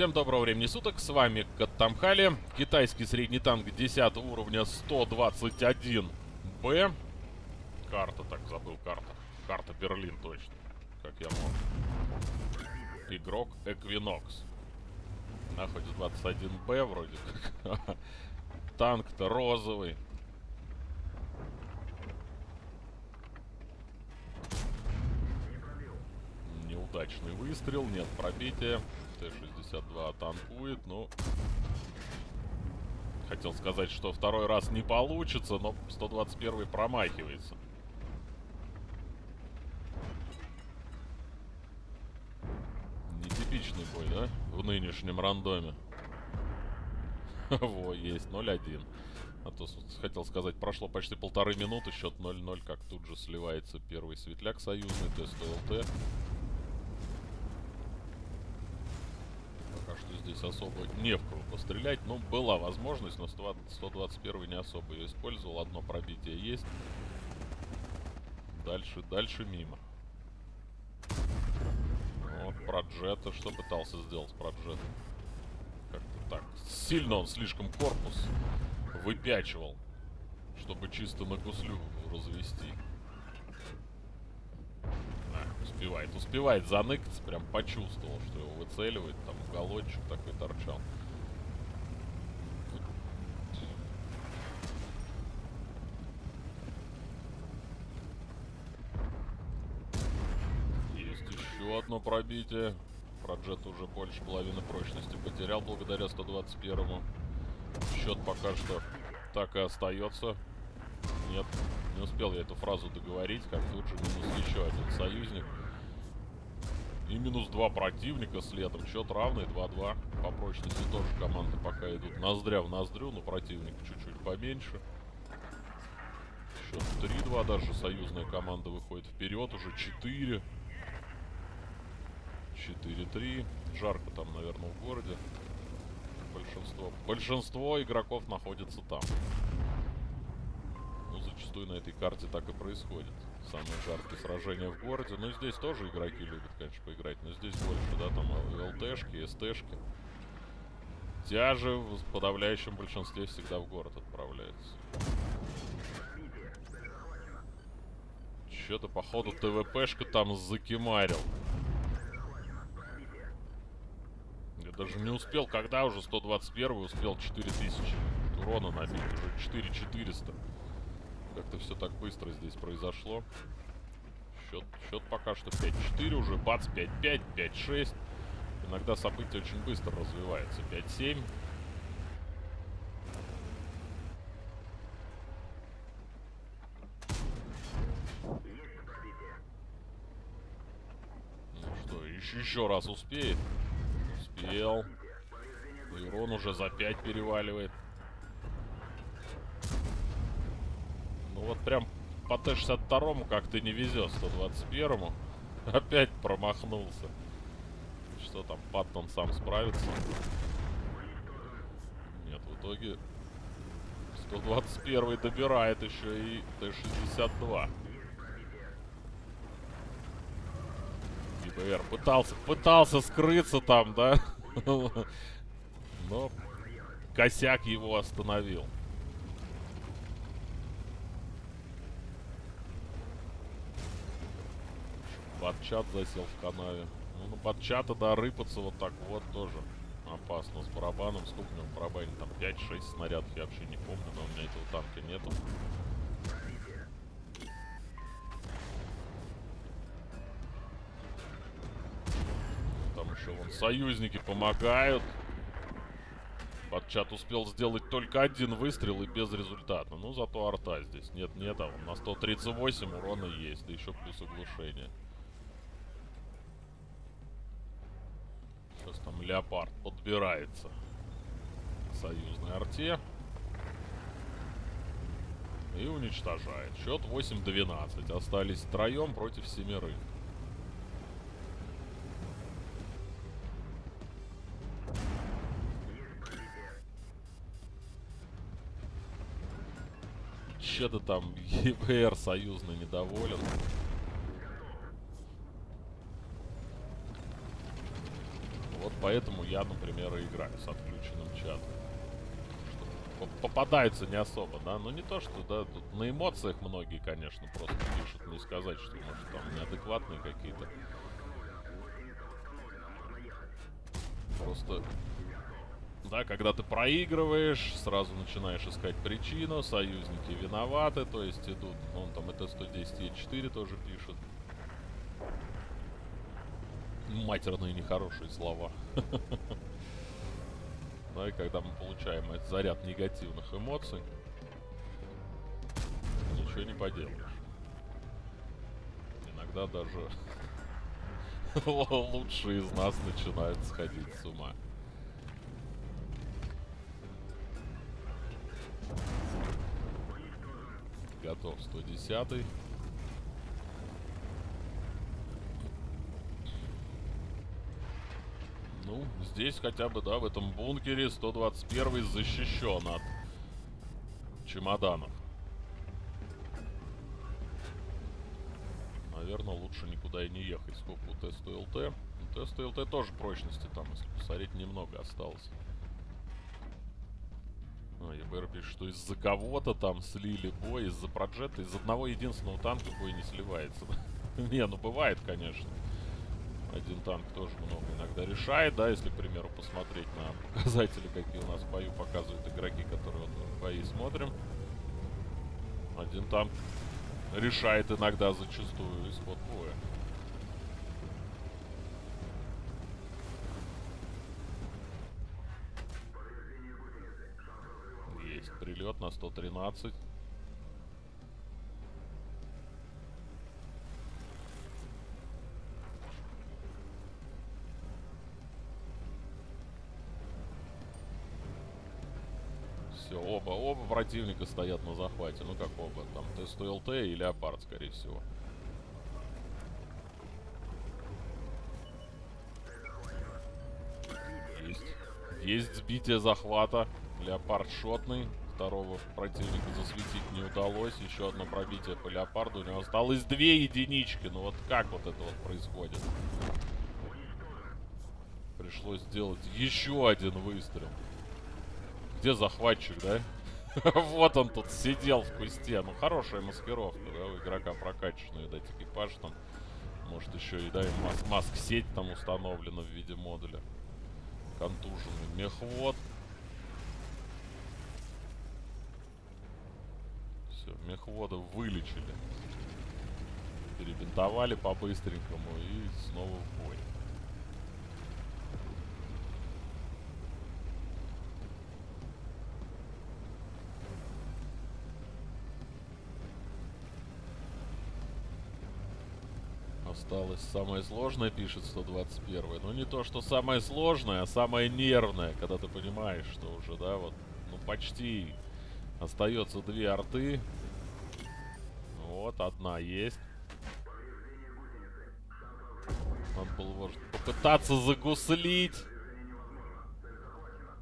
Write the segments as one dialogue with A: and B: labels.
A: Всем доброго времени суток, с вами Каттамхали. Китайский средний танк 10 уровня 121Б. Карта, так, забыл карта. Карта Берлин, точно. Как я мог. Игрок Эквинокс. Находится 21Б вроде как. Танк-то розовый. Неудачный выстрел, нет пробития. Т-62 танкует, но... Хотел сказать, что второй раз не получится, но 121 промахивается. Нетипичный бой, да? В нынешнем рандоме. Во, есть 0-1. А то хотел сказать, прошло почти полторы минуты, счет 0-0, как тут же сливается первый светляк союзный, тест ЛТ. Здесь особо не в кого пострелять. Ну, была возможность, но 121 не особо ее использовал. Одно пробитие есть. Дальше, дальше мимо. Вот Проджета. Что пытался сделать Проджета? Как-то так. Сильно он слишком корпус выпячивал, чтобы чисто на гуслю развести успевает. Успевает заныкаться, прям почувствовал, что его выцеливает. Там уголочек такой торчал. Есть еще одно пробитие. Проджет уже больше половины прочности потерял благодаря 121-му. Счет пока что так и остается. Нет, не успел я эту фразу договорить, как тут же минус еще один союзник. И минус два противника следом. Счет равный, 2-2. По прочности тоже команды пока идут ноздря в ноздрю, но противник чуть-чуть поменьше. Счет 3-2, даже союзная команда выходит вперед, уже 4. 4-3. Жарко там, наверное, в городе. Большинство, большинство игроков находится там. Ну, зачастую на этой карте так и происходит самые жаркие сражения в городе. Ну, здесь тоже игроки любят, конечно, поиграть, но здесь больше, да, там ЛТшки, СТшки. Тяжи в подавляющем большинстве всегда в город отправляются. Что-то, походу, ТВПшка там закимарил. Я даже не успел, когда уже 121 успел 4000 урона набить, уже 4400. Как-то все так быстро здесь произошло. Счет, счет пока что 5-4 уже. Бац, 5-5, 5-6. Иногда события очень быстро развиваются. 5-7. Ну еще раз успеет? Успел. Ирон уже за 5 переваливает. Ну вот прям по Т-62 как-то не везет 121-му. Опять промахнулся. Что там, Паттон сам справится? Нет, в итоге 121 добирает еще и Т-62. ИБР пытался, пытался скрыться там, да? Но косяк его остановил. Батчат засел в канаве. Ну, на батчата, да, рыпаться вот так вот тоже опасно. С барабаном, сколько у него в барабане? Там 5-6 снарядов, я вообще не помню, но у меня этого танка нету. Там еще вон союзники помогают. Батчат успел сделать только один выстрел и без результата. Ну, зато арта здесь. Нет, нет, а он на 138 урона есть, да еще плюс оглушение. Сейчас там леопард подбирается к союзной арте. И уничтожает. Счет 8-12. Остались втроем против семерых. Че-то там ЕБР союзный недоволен. Поэтому я, например, и играю с отключенным чатом. Что попадаются не особо, да, но не то, что, да, тут на эмоциях многие, конечно, просто пишут, не сказать, что, может, там неадекватные какие-то. Просто да, когда ты проигрываешь, сразу начинаешь искать причину, союзники виноваты, то есть идут, он там это 110 и 4 тоже пишет. Матерные нехорошие слова. Да, и когда мы получаем этот заряд негативных эмоций, ничего не поделаешь. Иногда даже лучшие из нас начинают сходить с ума. Готов 110. Ну, здесь хотя бы, да, в этом бункере 121 защищен от чемоданов. Наверное, лучше никуда и не ехать. Сколько у теста ЛТ? У теста ЛТ тоже прочности там, если посмотреть, немного осталось. А, ЕБР пишет, что из-за кого-то там слили бой, из-за проджета, из одного единственного танка бой не сливается. не, ну бывает, конечно. Один танк тоже много иногда решает, да, если, к примеру, посмотреть на показатели, какие у нас в бою показывают игроки, которые вот в бои смотрим. Один танк решает иногда зачастую исход боя. прилет на 113. Все, оба, оба противника стоят на захвате. Ну как оба, там ТСТЛТ и Леопард, скорее всего. Есть. Есть сбитие захвата. Леопард шотный второго противника засветить не удалось. Еще одно пробитие по леопарду. У него осталось две единички. Ну вот как вот это вот происходит? Пришлось сделать еще один выстрел. Где захватчик, да? вот он тут сидел в кусте. Ну, хорошая маскировка, да, у игрока прокачанный, да, экипаж там. Может, еще и, да, и мас маск-сеть там установлена в виде модуля. Контуженный мехвод. мехвода вылечили. Перебинтовали по-быстренькому и снова в бой. Осталось самое сложное, пишет 121. Но не то, что самое сложное, а самое нервное, когда ты понимаешь, что уже, да, вот, ну почти остается две арты, вот, одна есть. Надо было, может, попытаться загуслить.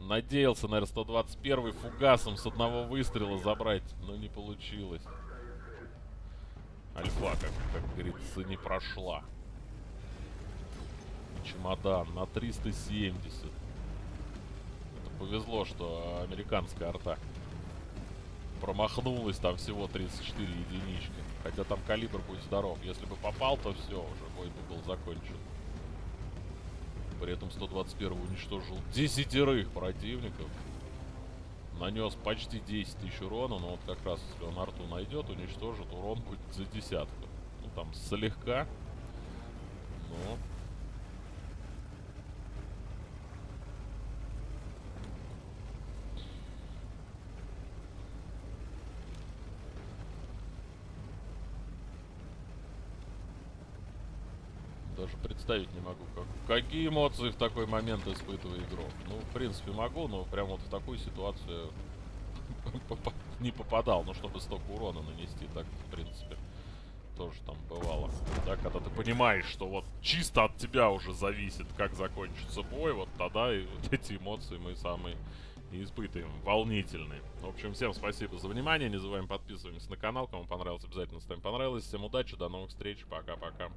A: Надеялся, наверное, 121 фугасом с одного выстрела забрать, но не получилось. Альфа, как, как говорится, не прошла. Чемодан на 370. Это повезло, что американская арта промахнулась, там всего 34 единички. Хотя там калибр будет здоров. Если бы попал, то все, уже бой бы был закончен. При этом 121 уничтожил десятерых противников. Нанес почти 10 тысяч урона, но вот как раз если он арту найдет, уничтожит, урон будет за десятку. Ну там слегка, но даже представить не могу, как, какие эмоции в такой момент испытывает игрок. Ну, в принципе, могу, но прям вот в такую ситуацию не попадал. Ну, чтобы столько урона нанести, так, в принципе, тоже там бывало. Да, когда ты понимаешь, что вот чисто от тебя уже зависит, как закончится бой, вот тогда и вот эти эмоции мы самые и испытываем. Волнительные. В общем, всем спасибо за внимание. Не забываем подписываться на канал. Кому понравилось, обязательно ставим понравилось. Всем удачи, до новых встреч. Пока-пока.